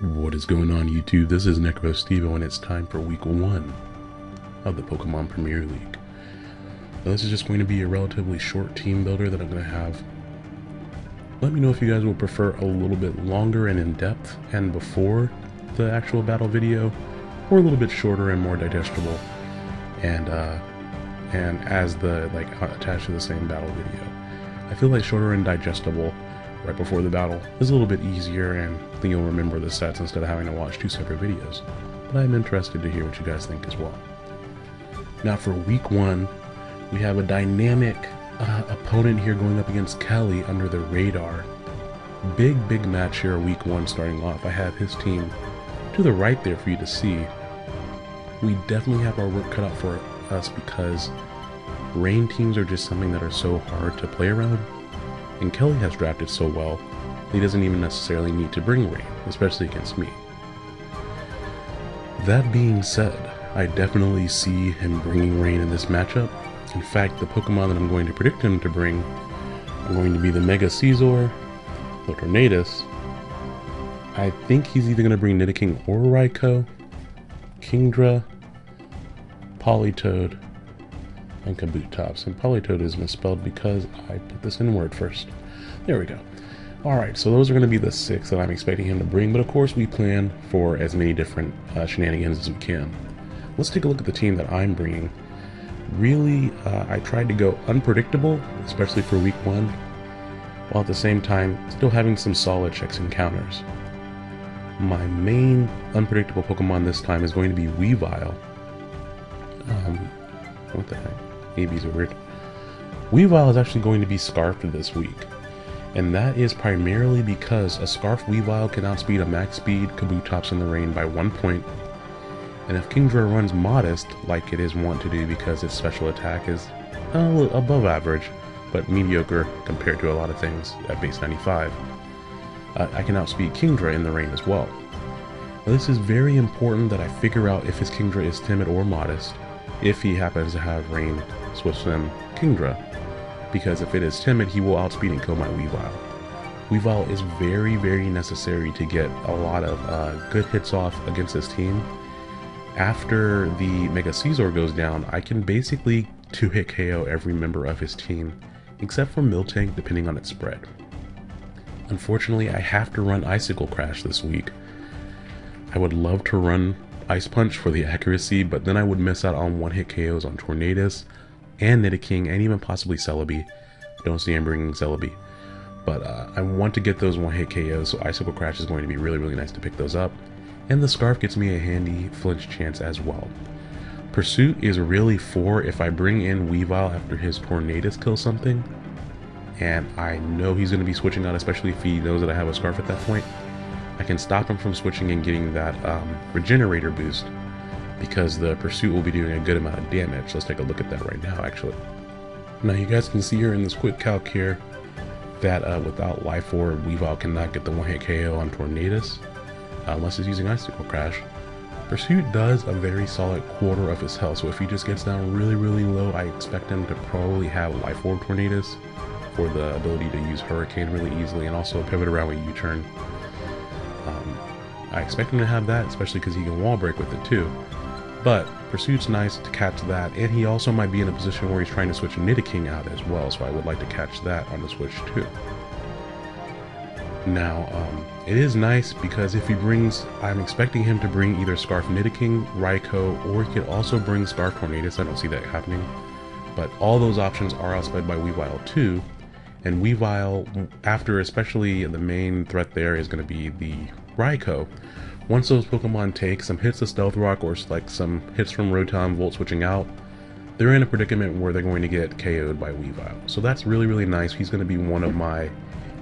What is going on YouTube? This is Necro Stevo and it's time for week one of the Pokemon Premier League. Now, this is just going to be a relatively short team builder that I'm going to have. Let me know if you guys would prefer a little bit longer and in-depth and before the actual battle video or a little bit shorter and more digestible and uh, and as the like attached to the same battle video. I feel like shorter and digestible right before the battle is a little bit easier and then you'll remember the sets instead of having to watch two separate videos. But I'm interested to hear what you guys think as well. Now for week one, we have a dynamic uh, opponent here going up against Kelly under the radar. Big, big match here week one starting off. I have his team to the right there for you to see. We definitely have our work cut out for us because rain teams are just something that are so hard to play around and Kelly has drafted so well, he doesn't even necessarily need to bring Rain, especially against me. That being said, I definitely see him bringing Rain in this matchup. In fact, the Pokemon that I'm going to predict him to bring are going to be the Mega Scizor, the Tornadus. I think he's either going to bring Nidoking or Raikou, Kingdra, Politoed, and Kabutops. And Politoed is misspelled because I put this in word first. There we go. Alright, so those are going to be the six that I'm expecting him to bring, but of course we plan for as many different uh, shenanigans as we can. Let's take a look at the team that I'm bringing. Really, uh, I tried to go unpredictable, especially for week one, while at the same time still having some solid checks and counters. My main unpredictable Pokemon this time is going to be Weavile. Um, what the heck? ABs are. Weavile is actually going to be Scarfed this week. And that is primarily because a Scarf Weavile can outspeed a max speed Kabutops in the rain by one point. point, and if Kingdra runs Modest, like it is wont to do because its special attack is above average, but mediocre compared to a lot of things at base 95, uh, I can outspeed Kingdra in the rain as well. Now, this is very important that I figure out if his Kingdra is timid or modest, if he happens to have Rain, Swift Swim, Kingdra, because if it is timid, he will outspeed and kill my Weavile. Weavile is very, very necessary to get a lot of uh, good hits off against this team. After the Mega Scizor goes down, I can basically 2-hit KO every member of his team, except for Miltank depending on its spread. Unfortunately, I have to run Icicle Crash this week. I would love to run Ice Punch for the accuracy, but then I would miss out on one-hit KOs on Tornadus, and Nidoking, and even possibly Celebi. Don't see him bringing Celebi. But uh, I want to get those one-hit KOs, so Icicle Crash is going to be really, really nice to pick those up. And the Scarf gets me a handy flinch chance as well. Pursuit is really for if I bring in Weavile after his Tornadus kills something, and I know he's going to be switching out, especially if he knows that I have a Scarf at that point. I can stop him from switching and getting that um, Regenerator boost because the pursuit will be doing a good amount of damage. Let's take a look at that right now, actually. Now you guys can see here in this quick calc here that uh, without Life Orb, Weavile cannot get the one-hit KO on Tornadus uh, unless it's using Icicle Crash. Pursuit does a very solid quarter of his health, so if he just gets down really, really low, I expect him to probably have Life Orb Tornadus for the ability to use Hurricane really easily and also pivot around with U-turn. Um, I expect him to have that, especially because he can wall break with it too. But Pursuit's nice to catch that, and he also might be in a position where he's trying to switch Nidoking out as well, so I would like to catch that on the switch too. Now, um, it is nice because if he brings, I'm expecting him to bring either Scarf Nidoking, Raikou, or he could also bring Scarf Tornadus, I don't see that happening. But all those options are outsped by Weavile too, and Weavile, after especially the main threat there is going to be the Raikou, once those Pokemon take some hits of Stealth Rock or like some hits from Rotom Volt switching out, they're in a predicament where they're going to get KO'd by Weavile. So that's really, really nice. He's going to be one of my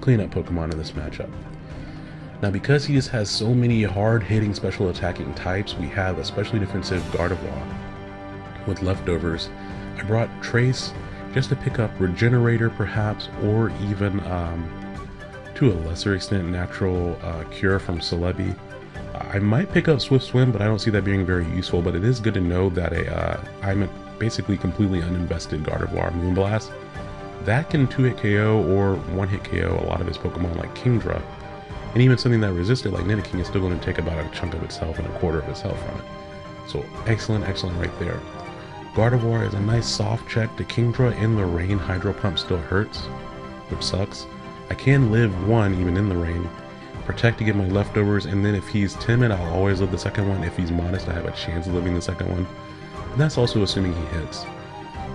cleanup Pokemon in this matchup. Now because he just has so many hard-hitting special attacking types, we have a specially defensive Gardevoir with leftovers. I brought Trace just to pick up Regenerator perhaps, or even um, to a lesser extent Natural uh, Cure from Celebi. I might pick up Swift Swim, but I don't see that being very useful, but it is good to know that a, uh, I'm basically completely uninvested Gardevoir Moonblast. That can 2-hit KO or 1-hit KO a lot of his Pokemon like Kingdra, And even something that resisted like Nidoking is still going to take about a chunk of itself and a quarter of itself from it. So excellent, excellent right there. Gardevoir is a nice soft check. The Kingdra in the rain Hydro Pump still hurts, which sucks. I can live one even in the rain. Protect to get my leftovers, and then if he's timid, I'll always live the second one. If he's modest, I have a chance of living the second one. And that's also assuming he hits.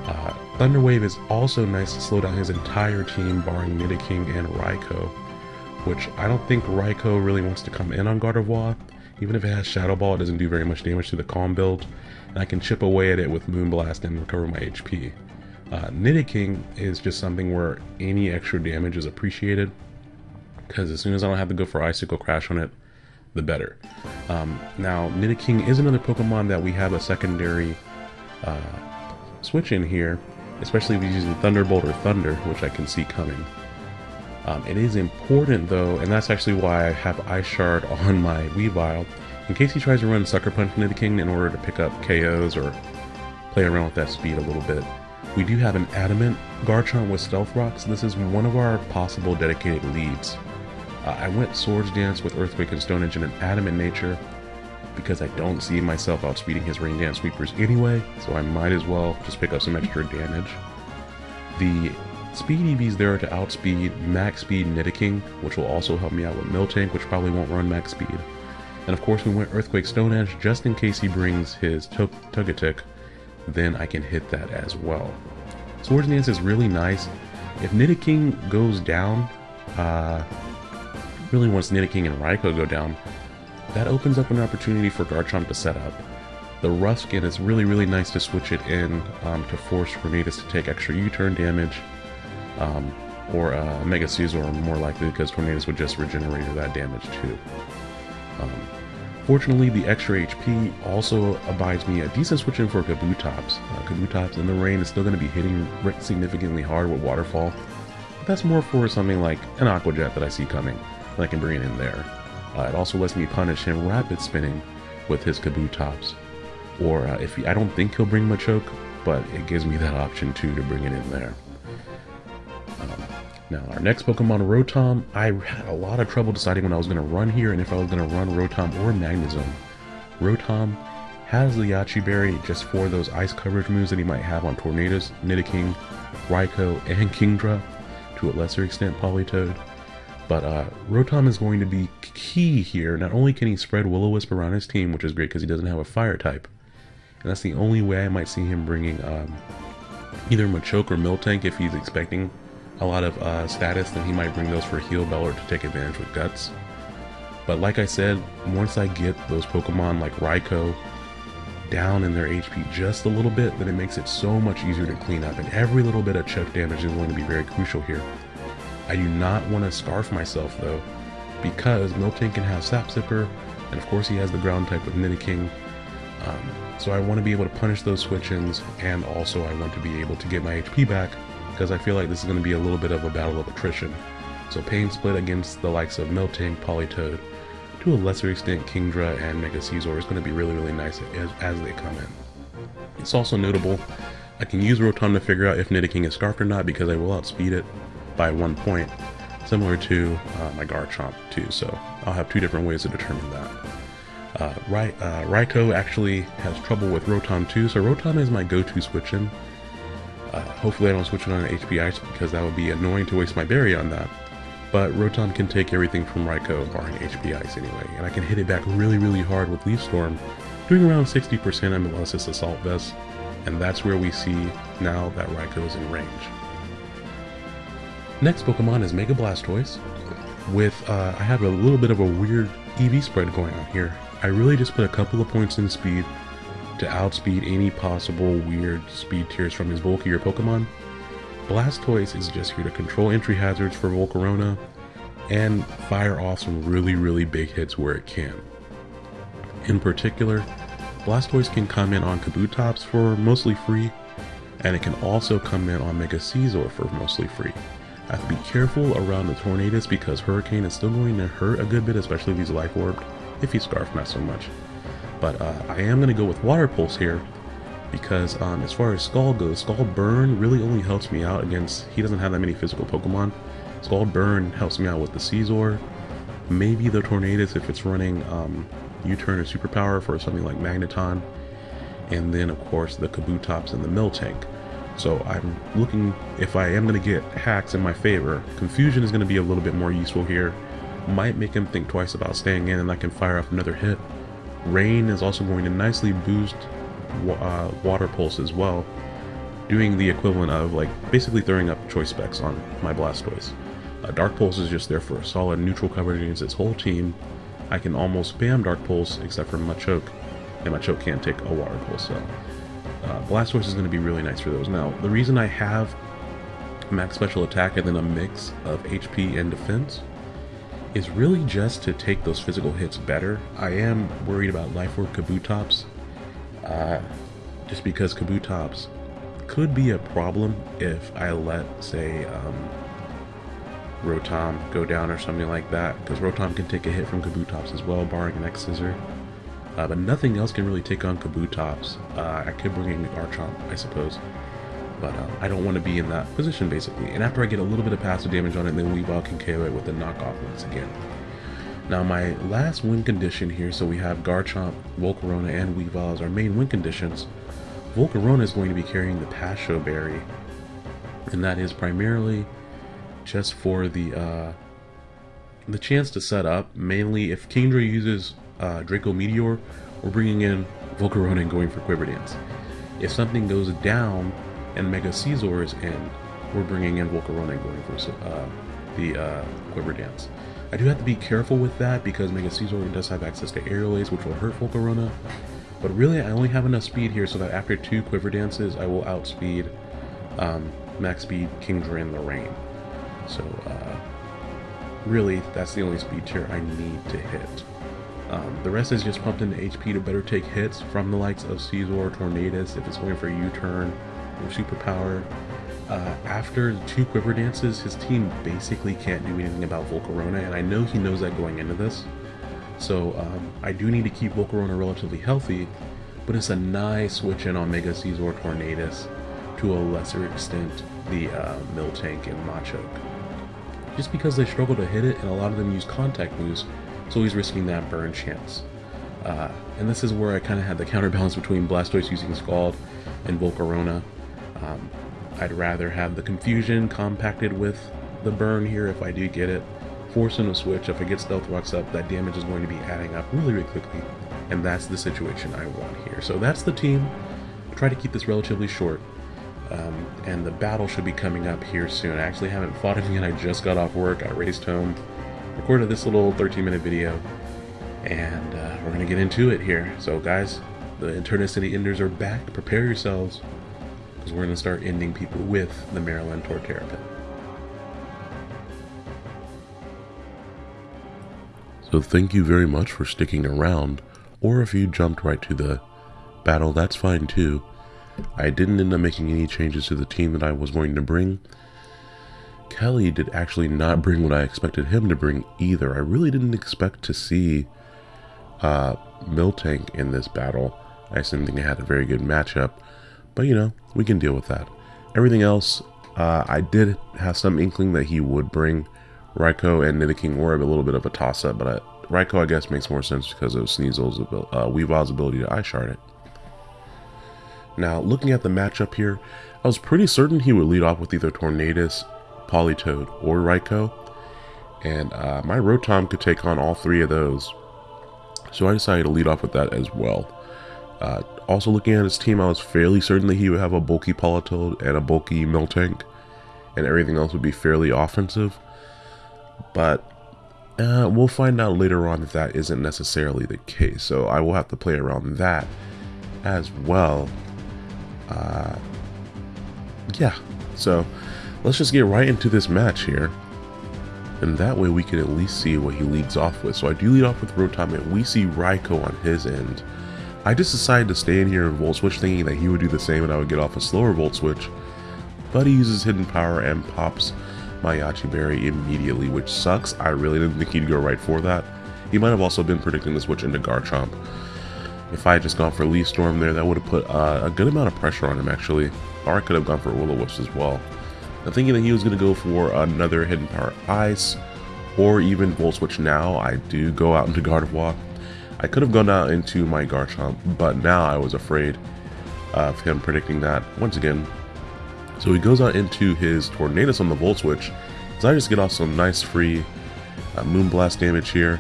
Uh, Thunder Wave is also nice to slow down his entire team, barring Nidoking and Raikou, which I don't think Raikou really wants to come in on Gardevoir. Even if it has Shadow Ball, it doesn't do very much damage to the Calm build, and I can chip away at it with Moonblast and recover my HP. Uh, Nidoking is just something where any extra damage is appreciated, because as soon as I don't have to go for Icicle Crash on it, the better. Um, now, Nidoking is another Pokemon that we have a secondary uh, switch in here, especially if he's using Thunderbolt or Thunder, which I can see coming. Um, it is important though, and that's actually why I have Ice Shard on my Weavile, in case he tries to run Sucker Punch into the King in order to pick up KOs or play around with that speed a little bit. We do have an Adamant Garchomp with Stealth Rocks. This is one of our possible dedicated leads. Uh, I went Swords Dance with Earthquake and Stone Edge in an Adamant nature because I don't see myself outspeeding his Rain Dance Sweepers anyway, so I might as well just pick up some extra damage. The Speed EV's there to outspeed max speed Nidoking, which will also help me out with Miltank, which probably won't run max speed. And of course we went Earthquake Stone Edge just in case he brings his Togetic, then I can hit that as well. Swords Dance is really nice. If Nidoking goes down, uh, really once Nidoking and Raikou go down, that opens up an opportunity for Garchomp to set up. The rough skin is really, really nice to switch it in um, to force Tornadus to take extra U-turn damage, um, or uh, Mega Scizor more likely because Tornadus would just regenerate that damage too. Um, fortunately, the extra HP also abides me a decent switch in for Kabutops. Uh, Kabutops in the rain is still going to be hitting significantly hard with Waterfall, but that's more for something like an Aqua Jet that I see coming, that I can bring it in there. Uh, it also lets me punish him rapid spinning with his Kabutops. Or uh, if he, I don't think he'll bring Machoke, but it gives me that option too to bring it in there. Um, now, our next Pokemon, Rotom, I had a lot of trouble deciding when I was going to run here and if I was going to run Rotom or Magnezone. Rotom has the Yache Berry just for those ice coverage moves that he might have on Tornadus, Nidoking, Raikou, and Kingdra, to a lesser extent Politoed. But uh, Rotom is going to be key here. Not only can he spread Will-O-Wisp around his team, which is great because he doesn't have a fire type, and that's the only way I might see him bringing um, either Machoke or Miltank if he's expecting a lot of uh, status, then he might bring those for Heal Bell or to take advantage with Guts. But like I said, once I get those Pokemon like Raikou down in their HP just a little bit, then it makes it so much easier to clean up, and every little bit of choke damage is going to be very crucial here. I do not want to scarf myself though, because Miltank can have Sap Sipper, and of course he has the ground type with Nidoking. Um, so I want to be able to punish those switch-ins, and also I want to be able to get my HP back, because I feel like this is going to be a little bit of a battle of attrition. So Pain Split against the likes of Miltank, Politoed, to a lesser extent Kingdra and Mega Scizor is going to be really really nice as, as they come in. It's also notable, I can use Rotom to figure out if Nidoking is Scarfed or not because I will outspeed it by one point, similar to uh, my Garchomp too, so I'll have two different ways to determine that. Uh, Rai uh, Raikou actually has trouble with Rotom too, so Rotom is my go-to switch-in. Uh, hopefully I don't switch it on HP Ice because that would be annoying to waste my berry on that. But Rotom can take everything from Raikou barring HP Ice anyway, and I can hit it back really really hard with Leaf Storm, doing around 60% unless it's Assault Vest, and that's where we see now that Raikou is in range. Next Pokemon is Mega Blastoise. With, uh, I have a little bit of a weird EV spread going on here. I really just put a couple of points in speed to outspeed any possible weird speed tiers from his bulkier Pokemon. Blastoise is just here to control entry hazards for Volcarona and fire off some really, really big hits where it can. In particular, Blastoise can come in on Kabutops for mostly free, and it can also come in on Mega Scizor for mostly free. I have to be careful around the Tornadus because Hurricane is still going to hurt a good bit, especially if he's Life Orbed. If he's Scarf, not so much. But uh, I am going to go with Water Pulse here because um, as far as Scald goes, Scald Burn really only helps me out against, he doesn't have that many physical Pokemon. Scald Burn helps me out with the Scizor, Maybe the Tornadus if it's running um, U-turn or superpower for something like Magneton. And then of course the Kabutops and the Miltank. So I'm looking, if I am going to get hacks in my favor, Confusion is going to be a little bit more useful here. Might make him think twice about staying in and I can fire off another hit. Rain is also going to nicely boost uh, Water Pulse as well, doing the equivalent of like basically throwing up choice specs on my Blastoise. Uh, Dark Pulse is just there for a solid neutral coverage against its whole team. I can almost spam Dark Pulse except for Machoke, and Machoke can't take a Water Pulse, so uh, Blastoise is going to be really nice for those. Now, the reason I have max special attack and then a mix of HP and defense is really just to take those physical hits better. I am worried about Life Orb Kabutops, uh, just because Kabutops could be a problem if I let, say, um, Rotom go down or something like that, because Rotom can take a hit from Kabutops as well, barring an X-Scissor. Uh, but nothing else can really take on Kabutops. Uh, I could bring in Garchomp, I suppose. But uh, I don't want to be in that position, basically. And after I get a little bit of passive damage on it, then Weavile can KO it with a knockoff once again. Now my last win condition here, so we have Garchomp, Volcarona, and Weavile as our main win conditions. Volcarona is going to be carrying the Pasho Berry, and that is primarily just for the uh, the chance to set up. Mainly, if Kingdra uses uh, Draco Meteor, we're bringing in Volcarona and going for Quiver Dance. If something goes down and Mega Scizor is in, we're bringing in Volcarona and going for uh, the uh, Quiver Dance. I do have to be careful with that because Mega Scizor does have access to Aerial Ace, which will hurt Volcarona. But really, I only have enough speed here so that after two Quiver Dances, I will outspeed um, Max Speed Kingdra in the Rain. So, uh, really, that's the only speed tier I need to hit. Um, the rest is just pumped into HP to better take hits from the likes of Scizor, Tornadus, if it's going for a U-turn or Superpower. Uh, after two Quiver Dances, his team basically can't do anything about Volcarona, and I know he knows that going into this. So um, I do need to keep Volcarona relatively healthy, but it's a nice switch in on Mega Scizor Tornadus, to a lesser extent the uh, Miltank and Machoke. Just because they struggle to hit it, and a lot of them use contact moves, so he's risking that burn chance. Uh, and this is where I kind of had the counterbalance between Blastoise using Scald and Volcarona. Um, I'd rather have the confusion compacted with the burn here if I do get it. Forcing a switch, if I get Stealth Rocks up, that damage is going to be adding up really, really quickly. And that's the situation I want here. So that's the team. I'll try to keep this relatively short. Um, and the battle should be coming up here soon. I actually haven't fought him yet. I just got off work. I raced home recorded this little 13 minute video and uh, we're gonna get into it here. So guys the Eternicity Enders are back. Prepare yourselves because we're gonna start ending people with the Maryland Torterra Pit. So thank you very much for sticking around or if you jumped right to the battle that's fine too. I didn't end up making any changes to the team that I was going to bring Kelly did actually not bring what I expected him to bring either. I really didn't expect to see uh, Miltank in this battle. I didn't think it had a very good matchup. But, you know, we can deal with that. Everything else, uh, I did have some inkling that he would bring Raikou and Nidoking Orb, a little bit of a toss-up, but I, Raikou, I guess, makes more sense because of Sneasel's abil uh, Weavile's ability to Ice Shard it. Now, looking at the matchup here, I was pretty certain he would lead off with either Tornadus Politoed, or Raikou. And uh, my Rotom could take on all three of those. So I decided to lead off with that as well. Uh, also looking at his team, I was fairly certain that he would have a bulky Politoed and a bulky Miltank. And everything else would be fairly offensive. But uh, we'll find out later on that that isn't necessarily the case. So I will have to play around that as well. Uh, yeah, so let's just get right into this match here. And that way we can at least see what he leads off with. So I do lead off with Rotom and we see Raikou on his end. I just decided to stay in here and Volt Switch thinking that he would do the same and I would get off a slower Volt Switch. But he uses Hidden Power and pops my Yache Berry immediately, which sucks. I really didn't think he'd go right for that. He might have also been predicting the switch into Garchomp. If I had just gone for Leaf Storm there, that would have put uh, a good amount of pressure on him actually. Or I could have gone for Will-O-Wisps as well. I'm thinking that he was going to go for another Hidden Power Ice or even Volt Switch now, I do go out into Gardevoir. I could have gone out into my Garchomp, but now I was afraid of him predicting that once again. So he goes out into his Tornadus on the Volt Switch, so I just get off some nice free uh, Moonblast damage here.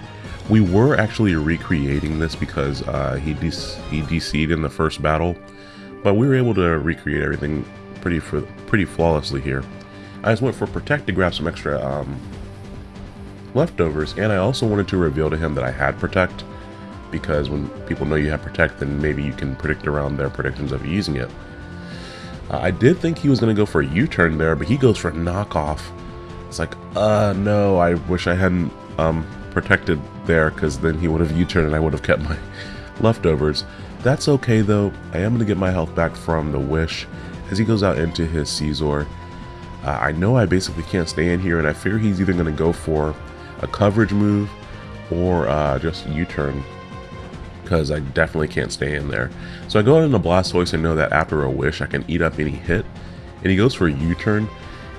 We were actually recreating this because uh, he, he DC'd in the first battle, but we were able to recreate everything pretty pretty flawlessly here. I just went for Protect to grab some extra um, leftovers, and I also wanted to reveal to him that I had Protect, because when people know you have Protect, then maybe you can predict around their predictions of using it. Uh, I did think he was going to go for a U-turn there, but he goes for a knockoff. It's like, uh, no, I wish I hadn't um, protected there, because then he would have U-turned and I would have kept my leftovers. That's okay, though. I am going to get my health back from the Wish as he goes out into his Scizor. Uh, I know I basically can't stay in here, and I fear he's either going to go for a coverage move or uh, just U-turn because I definitely can't stay in there. So I go out into Blastoise and know that after a wish I can eat up any hit. And he goes for a U-turn.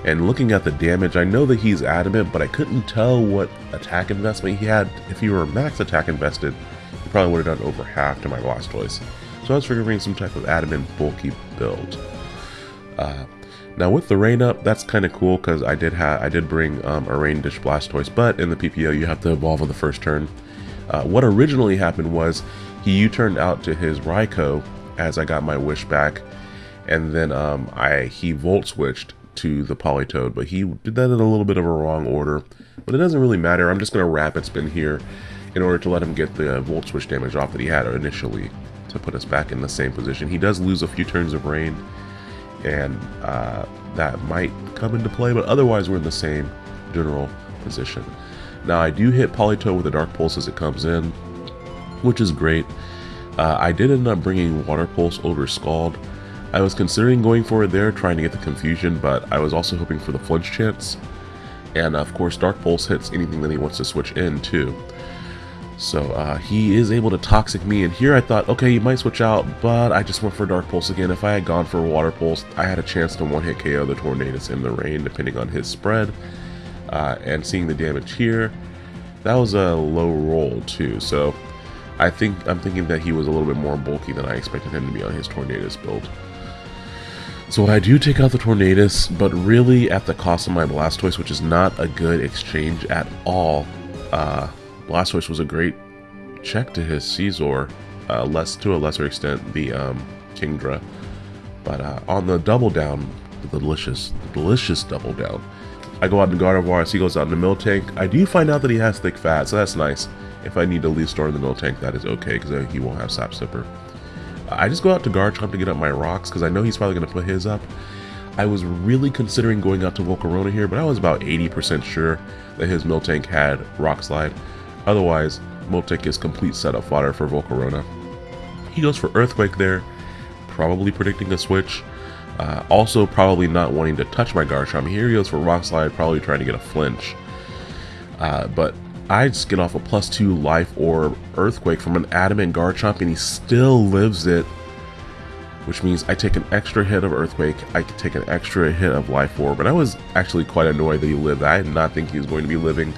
And looking at the damage, I know that he's adamant, but I couldn't tell what attack investment he had. If he were max attack invested, he probably would have done over half to my Blastoise. So I was figuring some type of adamant bulky build. Uh, now with the rain up, that's kind of cool because I did have I did bring um, a rain dish Blastoise, but in the PPO you have to evolve on the first turn. Uh, what originally happened was he U-turned out to his Raikou as I got my wish back, and then um, I he Volt switched to the Politoed, but he did that in a little bit of a wrong order. But it doesn't really matter. I'm just going to wrap rapid spin here in order to let him get the Volt Switch damage off that he had initially to put us back in the same position. He does lose a few turns of rain, and uh, that might come into play, but otherwise we're in the same general position. Now I do hit Politoed with a Dark Pulse as it comes in, which is great. Uh, I did end up bringing Water Pulse over Scald. I was considering going for it there, trying to get the confusion, but I was also hoping for the flinch chance. And of course Dark Pulse hits anything that he wants to switch in too. So uh, he is able to Toxic me, and here I thought, okay, he might switch out, but I just went for Dark Pulse again. If I had gone for Water Pulse, I had a chance to one-hit KO the Tornadus in the rain, depending on his spread. Uh, and seeing the damage here, that was a low roll too, so I think I'm thinking that he was a little bit more bulky than I expected him to be on his Tornadus build. So I do take out the Tornadus, but really at the cost of my Blastoise, which is not a good exchange at all. Uh, Blastoise was a great check to his Scizor, uh, less to a lesser extent the um, Kingdra. But uh, on the double down, the delicious, delicious double down, I go out in Gardevoir, he goes out in the Miltank. I do find out that he has thick fat, so that's nice. If I need to Leaf Storm in the Miltank, that is okay, because he won't have Sap Sipper. I just go out to Garchomp to get up my rocks, because I know he's probably going to put his up. I was really considering going out to Volcarona here, but I was about 80% sure that his Miltank had Rock Slide. Otherwise, Miltank is complete setup fodder for Volcarona. He goes for Earthquake there, probably predicting a switch. Uh, also probably not wanting to touch my Garchomp. Here he goes for Rock Slide, probably trying to get a flinch. Uh, but I just get off a plus two Life Orb Earthquake from an Adamant Garchomp and he still lives it. Which means I take an extra hit of Earthquake, I can take an extra hit of Life Orb. But I was actually quite annoyed that he lived. I did not think he was going to be living.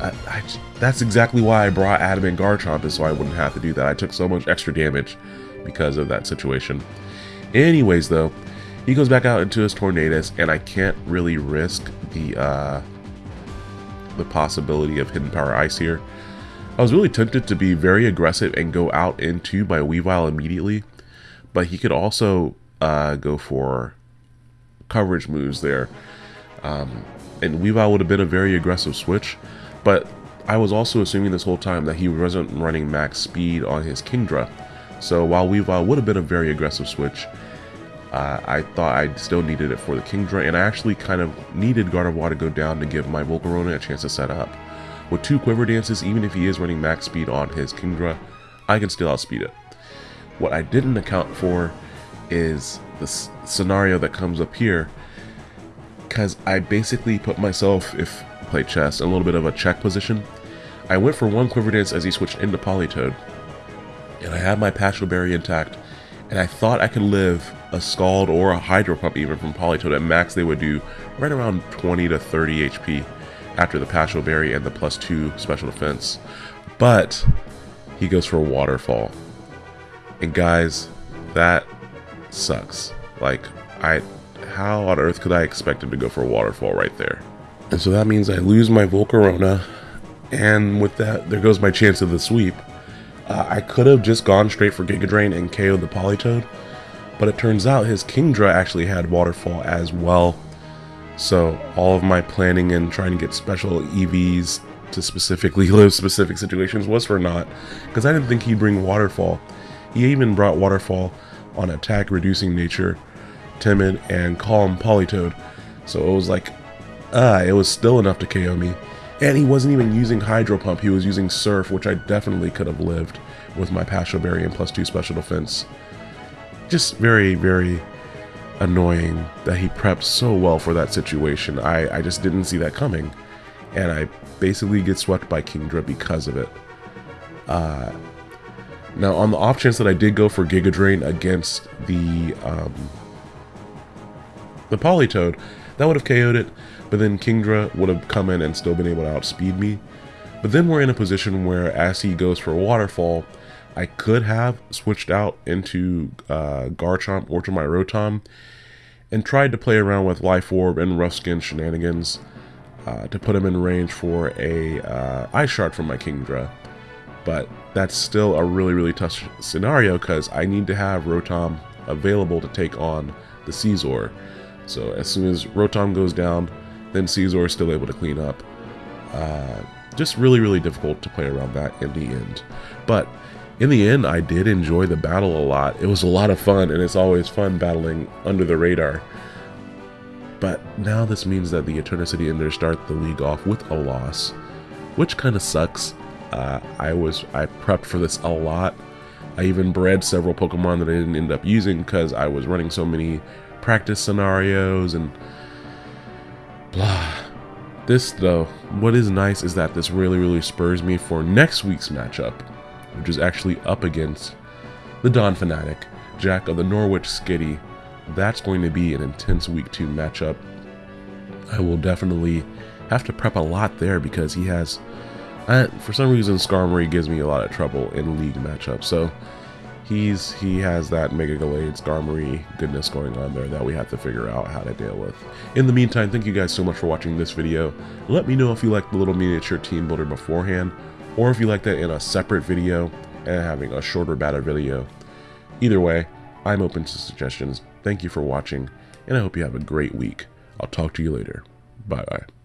I, that's exactly why I brought Adamant Garchomp is so I wouldn't have to do that. I took so much extra damage because of that situation. Anyways, though, he goes back out into his Tornadus, and I can't really risk the uh, the possibility of Hidden Power Ice here. I was really tempted to be very aggressive and go out into my Weavile immediately, but he could also uh, go for coverage moves there. Um, and Weavile would have been a very aggressive switch, but I was also assuming this whole time that he wasn't running max speed on his Kingdra. So while Weavile would have been a very aggressive switch, uh, I thought I still needed it for the Kingdra, and I actually kind of needed Gardevoir to go down to give my Volcarona a chance to set up. With two Quiver Dances, even if he is running max speed on his Kingdra, I can still outspeed it. What I didn't account for is the scenario that comes up here, because I basically put myself, if play chess, a little bit of a check position. I went for one Quiver Dance as he switched into Politoed, and I had my Pasho Berry intact, and I thought I could live a Scald or a Hydro Pump even from Politoed. At max, they would do right around 20 to 30 HP after the Pasho Berry and the plus two special defense. But he goes for a waterfall. And guys, that sucks. Like, I how on earth could I expect him to go for a waterfall right there? And so that means I lose my Volcarona, and with that, there goes my chance of the sweep. Uh, I could have just gone straight for Giga Drain and KO'd the Politoed, but it turns out his Kingdra actually had Waterfall as well. So all of my planning and trying to get special EVs to specifically live specific situations was for naught, because I didn't think he'd bring Waterfall. He even brought Waterfall on attack reducing nature, timid, and calm Politoed. So it was like, ah, it was still enough to KO me. And he wasn't even using Hydro Pump, he was using Surf, which I definitely could have lived with my Pasho Berry and plus 2 special defense. Just very, very annoying that he prepped so well for that situation. I, I just didn't see that coming. And I basically get swept by Kingdra because of it. Uh, now, on the off chance that I did go for Giga Drain against the um, the Politoed, that would have KO'd it, but then Kingdra would have come in and still been able to outspeed me. But then we're in a position where as he goes for Waterfall, I could have switched out into uh, Garchomp or to my Rotom and tried to play around with Life Orb and Rough Skin shenanigans uh, to put him in range for a uh, Ice Shard from my Kingdra. But that's still a really, really tough scenario because I need to have Rotom available to take on the Scizor. So as soon as Rotom goes down, then Scizor is still able to clean up. Uh, just really, really difficult to play around that in the end. But in the end, I did enjoy the battle a lot. It was a lot of fun, and it's always fun battling under the radar. But now this means that the Eternicity Enders start the league off with a loss, which kind of sucks. Uh, I was I prepped for this a lot. I even bred several Pokemon that I didn't end up using because I was running so many practice scenarios and. This though, what is nice is that this really really spurs me for next week's matchup, which is actually up against the Don Fanatic, Jack of the Norwich Skitty. That's going to be an intense week two matchup. I will definitely have to prep a lot there because he has I, for some reason, Skarmory gives me a lot of trouble in league matchups. So he's he has that Mega Gallade Skarmory goodness going on there that we have to figure out how to deal with. In the meantime, thank you guys so much for watching this video. Let me know if you like the little miniature team builder beforehand, or if you like that in a separate video and having a shorter battle video. Either way, I'm open to suggestions. Thank you for watching, and I hope you have a great week. I'll talk to you later. Bye bye.